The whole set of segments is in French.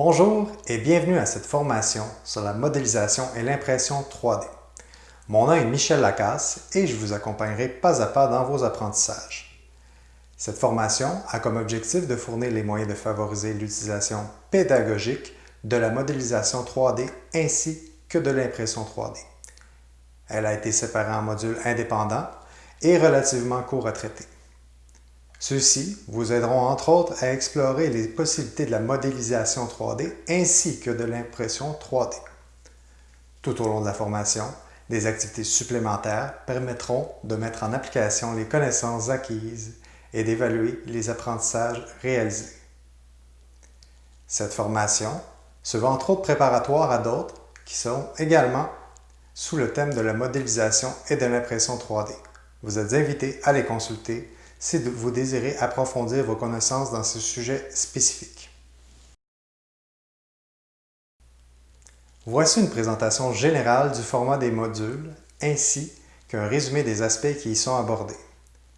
Bonjour et bienvenue à cette formation sur la modélisation et l'impression 3D. Mon nom est Michel Lacasse et je vous accompagnerai pas à pas dans vos apprentissages. Cette formation a comme objectif de fournir les moyens de favoriser l'utilisation pédagogique de la modélisation 3D ainsi que de l'impression 3D. Elle a été séparée en modules indépendants et relativement courts à traiter. Ceux-ci vous aideront entre autres à explorer les possibilités de la modélisation 3D ainsi que de l'impression 3D. Tout au long de la formation, des activités supplémentaires permettront de mettre en application les connaissances acquises et d'évaluer les apprentissages réalisés. Cette formation se veut entre autres préparatoire à d'autres qui sont également sous le thème de la modélisation et de l'impression 3D. Vous êtes invité à les consulter si vous désirez approfondir vos connaissances dans ce sujet spécifique. Voici une présentation générale du format des modules ainsi qu'un résumé des aspects qui y sont abordés.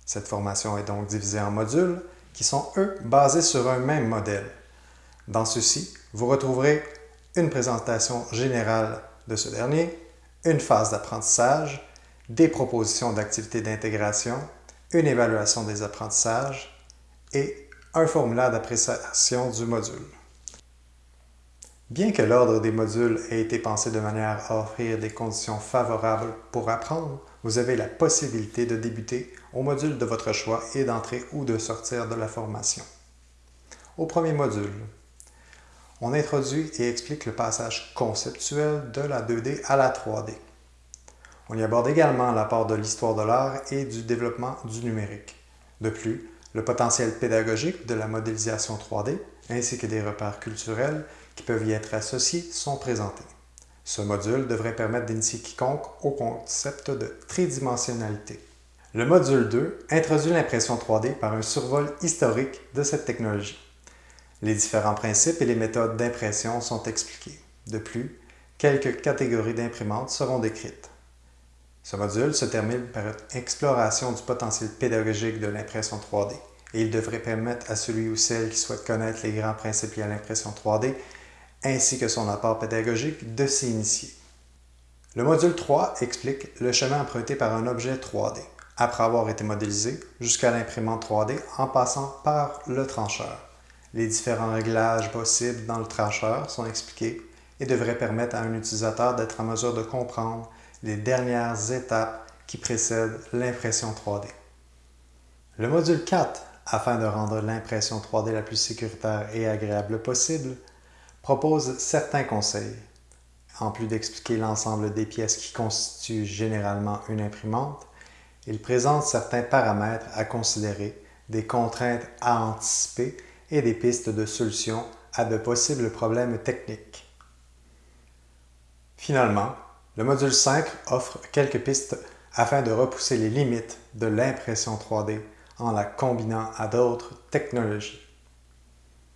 Cette formation est donc divisée en modules qui sont, eux, basés sur un même modèle. Dans ceux-ci, vous retrouverez une présentation générale de ce dernier, une phase d'apprentissage, des propositions d'activités d'intégration, une évaluation des apprentissages et un formulaire d'appréciation du module. Bien que l'ordre des modules ait été pensé de manière à offrir des conditions favorables pour apprendre, vous avez la possibilité de débuter au module de votre choix et d'entrer ou de sortir de la formation. Au premier module, on introduit et explique le passage conceptuel de la 2D à la 3D. On y aborde également l'apport de l'histoire de l'art et du développement du numérique. De plus, le potentiel pédagogique de la modélisation 3D ainsi que des repères culturels qui peuvent y être associés sont présentés. Ce module devrait permettre d'initier quiconque au concept de tridimensionnalité. Le module 2 introduit l'impression 3D par un survol historique de cette technologie. Les différents principes et les méthodes d'impression sont expliqués. De plus, quelques catégories d'imprimantes seront décrites. Ce module se termine par une exploration du potentiel pédagogique de l'impression 3D et il devrait permettre à celui ou celle qui souhaite connaître les grands principes liés à l'impression 3D ainsi que son apport pédagogique de s'y initier. Le module 3 explique le chemin emprunté par un objet 3D après avoir été modélisé jusqu'à l'imprimante 3D en passant par le trancheur. Les différents réglages possibles dans le trancheur sont expliqués et devraient permettre à un utilisateur d'être en mesure de comprendre les dernières étapes qui précèdent l'impression 3D. Le module 4, afin de rendre l'impression 3D la plus sécuritaire et agréable possible, propose certains conseils. En plus d'expliquer l'ensemble des pièces qui constituent généralement une imprimante, il présente certains paramètres à considérer, des contraintes à anticiper et des pistes de solutions à de possibles problèmes techniques. Finalement, le module 5 offre quelques pistes afin de repousser les limites de l'impression 3D en la combinant à d'autres technologies.